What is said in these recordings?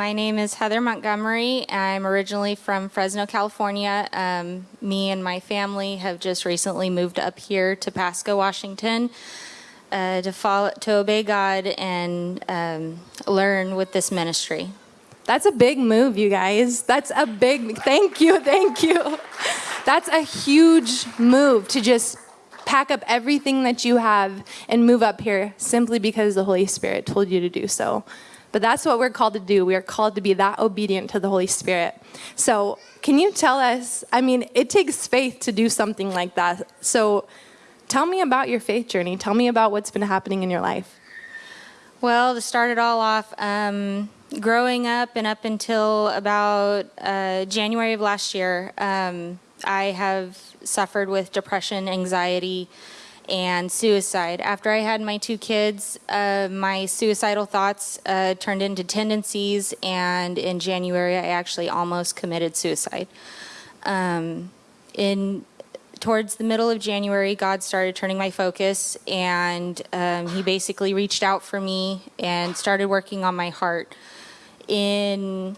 My name is Heather Montgomery. I'm originally from Fresno, California. Um, me and my family have just recently moved up here to Pasco, Washington, uh, to follow, to obey God and um, learn with this ministry. That's a big move, you guys. That's a big, thank you, thank you. That's a huge move to just pack up everything that you have and move up here simply because the Holy Spirit told you to do so. But that's what we're called to do. We are called to be that obedient to the Holy Spirit. So, can you tell us? I mean, it takes faith to do something like that. So, tell me about your faith journey. Tell me about what's been happening in your life. Well, to start it all off, um, growing up and up until about uh, January of last year, um, I have suffered with depression, anxiety, and suicide. After I had my two kids, uh, my suicidal thoughts uh, turned into tendencies, and in January, I actually almost committed suicide. Um, in towards the middle of January, God started turning my focus, and um, He basically reached out for me and started working on my heart. In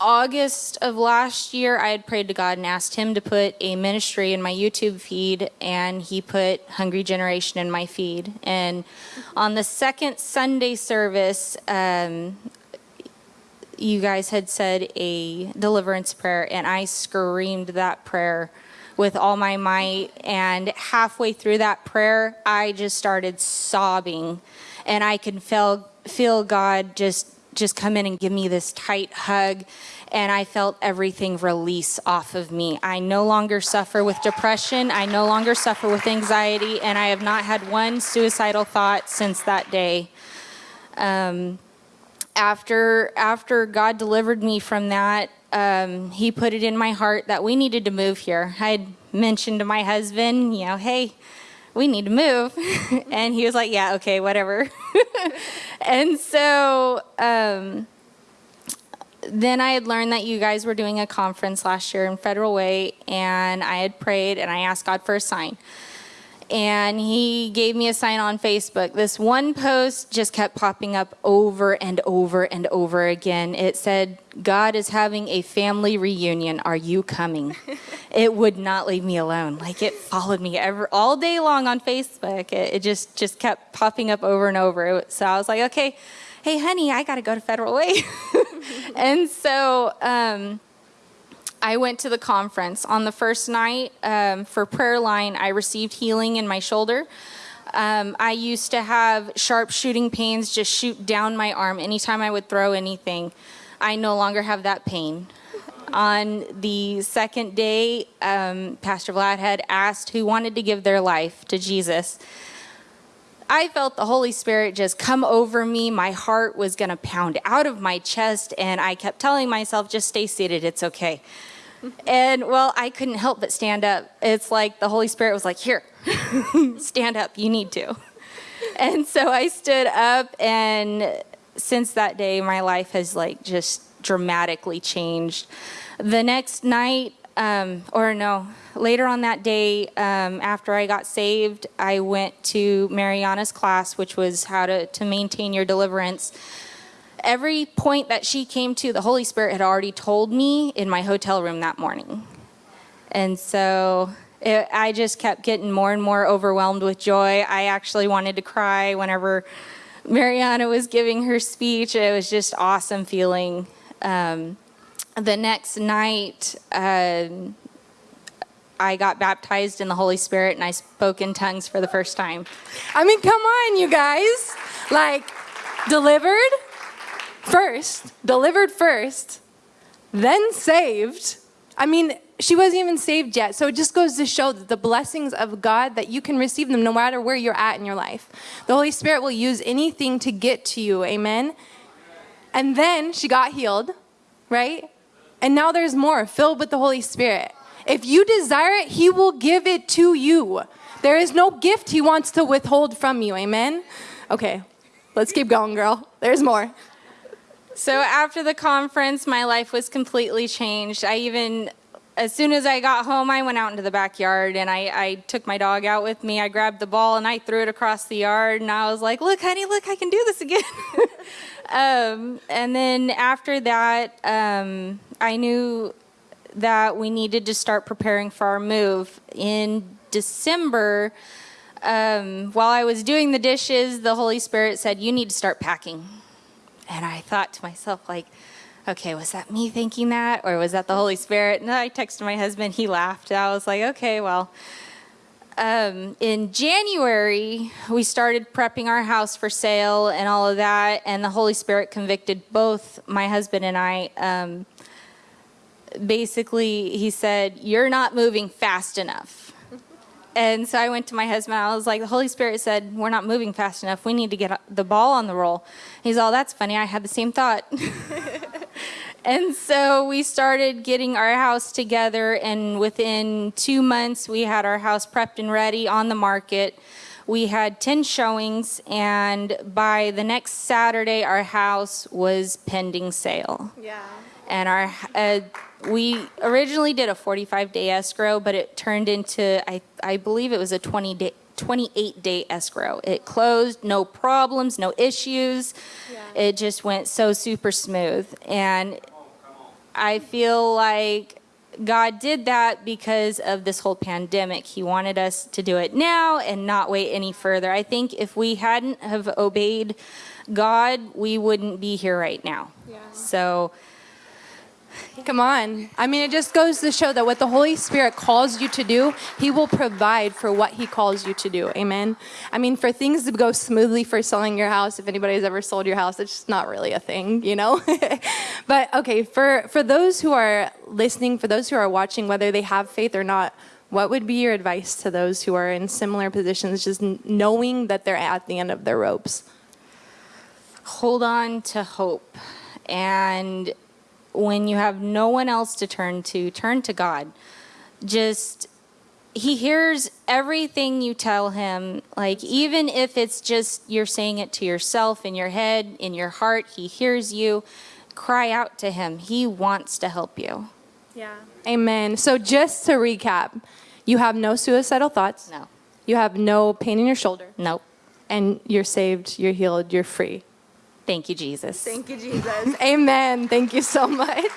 August of last year, I had prayed to God and asked Him to put a ministry in my YouTube feed, and He put Hungry Generation in my feed. And on the second Sunday service, um, you guys had said a deliverance prayer, and I screamed that prayer with all my might. And halfway through that prayer, I just started sobbing, and I could feel feel God just just come in and give me this tight hug and I felt everything release off of me. I no longer suffer with depression. I no longer suffer with anxiety, and I have not had one suicidal thought since that day. Um, after after God delivered me from that, um, He put it in my heart that we needed to move here. I had mentioned to my husband, you know, hey, we need to move. and he was like, yeah, okay, whatever. and so um, then I had learned that you guys were doing a conference last year in Federal Way, and I had prayed and I asked God for a sign. And he gave me a sign on Facebook. This one post just kept popping up over and over and over again. It said, God is having a family reunion. Are you coming? it would not leave me alone. Like it followed me ever, all day long on Facebook. It, it just, just kept popping up over and over. So I was like, okay, hey, honey, I got to go to Federal Way. and so um, I went to the conference. On the first night um, for prayer line, I received healing in my shoulder. Um, I used to have sharp shooting pains just shoot down my arm anytime I would throw anything. I no longer have that pain. On the second day, um, Pastor Vlad had asked who wanted to give their life to Jesus. I felt the Holy Spirit just come over me. My heart was going to pound out of my chest, and I kept telling myself, just stay seated, it's okay. and well, I couldn't help but stand up. It's like the Holy Spirit was like, here, stand up, you need to. And so I stood up, and since that day, my life has like just dramatically changed. The next night, um, or no, later on that day, um, after I got saved, I went to Mariana's class, which was how to, to maintain your deliverance. Every point that she came to, the Holy Spirit had already told me in my hotel room that morning. And so it, I just kept getting more and more overwhelmed with joy. I actually wanted to cry whenever Mariana was giving her speech. It was just awesome feeling. Um, the next night, uh, I got baptized in the Holy Spirit and I spoke in tongues for the first time. I mean, come on, you guys. Like, delivered first, delivered first, then saved. I mean, she wasn't even saved yet. So it just goes to show that the blessings of God that you can receive them no matter where you're at in your life. The Holy Spirit will use anything to get to you. Amen. And then she got healed, right? And now there's more, filled with the Holy Spirit. If you desire it, He will give it to you. There is no gift He wants to withhold from you. Amen? Okay, let's keep going, girl. There's more. So after the conference, my life was completely changed. I even, as soon as I got home, I went out into the backyard and I, I took my dog out with me. I grabbed the ball and I threw it across the yard and I was like, look, honey, look, I can do this again. um, and then after that, um, I knew that we needed to start preparing for our move. In December, um, while I was doing the dishes, the Holy Spirit said, You need to start packing. And I thought to myself, like, okay, was that me thinking that or was that the Holy Spirit? And I texted my husband, he laughed. I was like, okay, well. Um, in January, we started prepping our house for sale and all of that, and the Holy Spirit convicted both my husband and I. Um, basically, he said, You're not moving fast enough. And so I went to my husband. I was like, the Holy Spirit said, We're not moving fast enough. We need to get the ball on the roll. He's all, That's funny. I had the same thought. and so we started getting our house together. And within two months, we had our house prepped and ready on the market. We had 10 showings. And by the next Saturday, our house was pending sale Yeah. and our uh, we originally did a 45 day escrow but it turned into i i believe it was a 20 day 28 day escrow it closed no problems no issues Yeah. it just went so super smooth and i feel like god did that because of this whole pandemic. He wanted us to do it now and not wait any further. I think if we hadn't have obeyed god we wouldn't be here right now. Yeah. so Come on. I mean, it just goes to show that what the Holy Spirit calls you to do, He will provide for what He calls you to do. Amen. I mean, for things to go smoothly for selling your house, if anybody's ever sold your house, it's just not really a thing, you know? but okay, for, for those who are listening, for those who are watching, whether they have faith or not, what would be your advice to those who are in similar positions, just knowing that they're at the end of their ropes? hold on to hope. And when you have no one else to turn to, turn to God. Just, He hears everything you tell Him. Like, even if it's just you're saying it to yourself in your head, in your heart, He hears you. Cry out to Him. He wants to help you. Yeah. Amen. So just to recap, you have no suicidal thoughts. No, You have no pain in your shoulder. nope. And you're saved, you're healed, you're free. Thank you, Jesus. Thank you, Jesus. Amen. Thank you so much.